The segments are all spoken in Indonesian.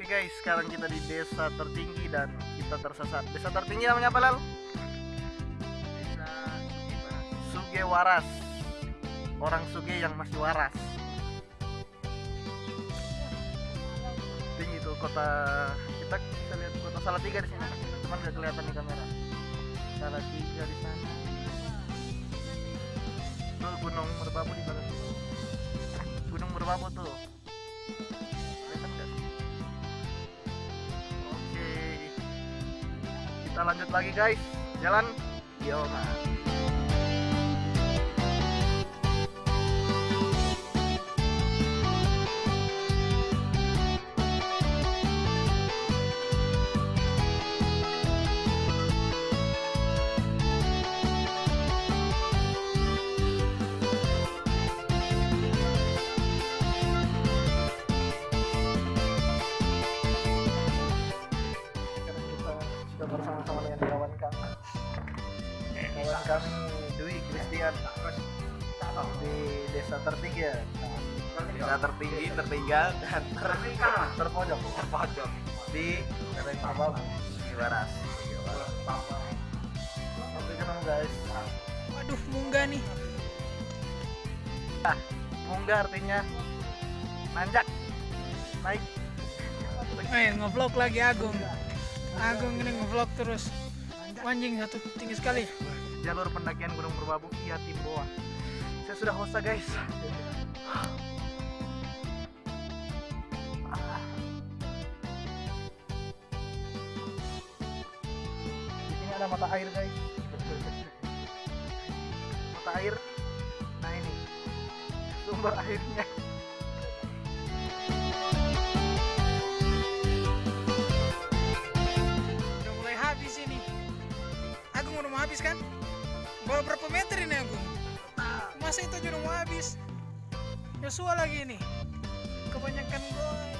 Oke guys, sekarang kita di desa tertinggi dan kita tersesat. Desa tertinggi namanya apa Lal? Desa Suge Waras. Orang Suge yang masih waras. Tinggi tuh kota kita bisa lihat kota Salatiga di sini. Cuman nggak kelihatan di kamera. Salatiga di sana. Tuh Gunung Merbabu di belakang. Gunung Merbabu tuh. Kita lanjut lagi guys. Jalan. Yo, kita sudah bersama-sama dengan kawan kami. Kawan kami Dwi Christian di desa tertinggi ya. Desa tertinggi, tertinggal, dan ter terpojok terpojok di Merbabu. Waras. Oke kenapa guys? Waduh, munggah nih. Munggah artinya nanjak, naik. Eh, ngevlog lagi Agung. Agung ini ngevlog terus. Anjing satu tinggi sekali. Jalur pendakian Gunung Merbabu via Timboa. Saya sudah host guys. Sini ada mata air guys. Mata air. Nah ini sumber airnya. Agung udah mau habis kan? Bawa berapa meter ini Agung? Masa itu aja udah mau habis? Yosua lagi ini. Kebanyakan gol.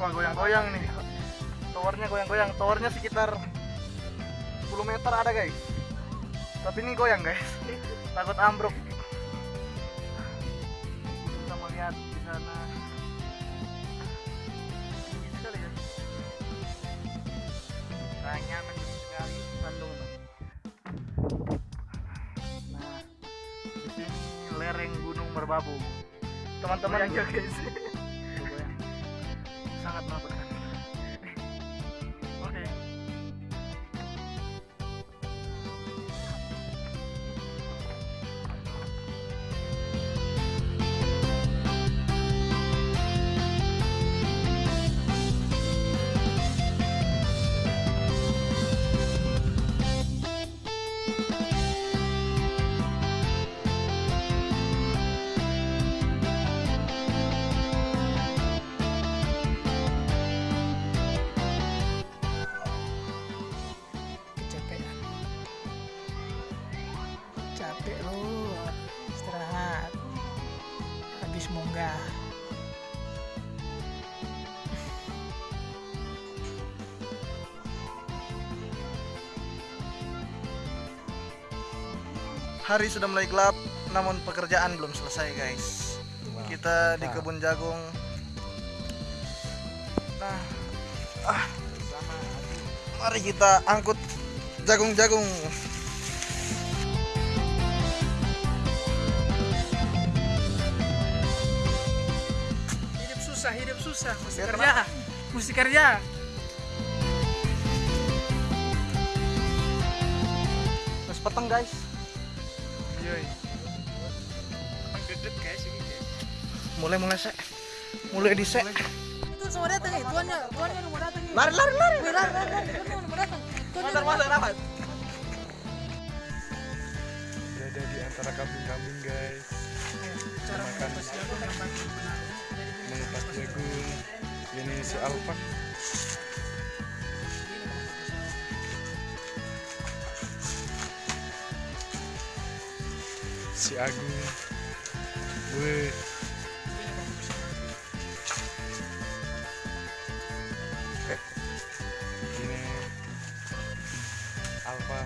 Wah goyang-goyang nih. Towernya goyang-goyang. Towernya sekitar 10 meter ada guys. Tapi ini goyang guys. Takut ambruk. Kita melihat di sana. Tinggi sekali ya ranya sekali Bandung. Nah di sini lereng Gunung Merbabu. Teman-teman Goyang ya, guys. hari sudah mulai gelap namun pekerjaan belum selesai guys. Kita di kebun jagung. Nah ah, mari kita angkut jagung-jagung. Hidup susah, hidup susah. Mesti Ya, kerja. Mesti kerja. terus peteng guys Yoi. Menggedut guys ini guys. mulai mulai sek mulai di sek Itu semua datang nih, tuannya, tuannya udah mau datang nih. lari lari lari Wih, lari, lari, lari, tuannya udah mau datang. Tuannya udah mau masuk rapat. berada di antara kambing-kambing guys cara makan mengupas jagung ini si Alfa si Agung. Gue. Ini. Alfa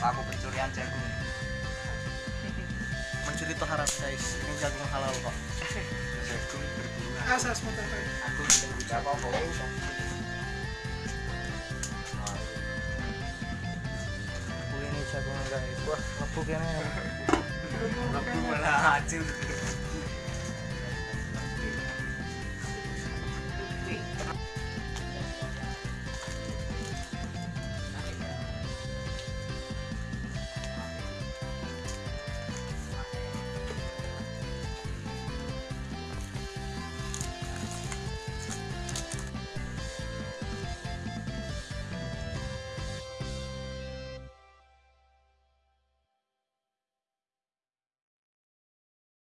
Paku pencurian jagung. Mencuri itu haram guys. Ini jagung halal kok. Jagung berbunga Asas motor. Aku tidak apa-apa. aku ini jagung guys wah ngebuk ini Aku malah hancur.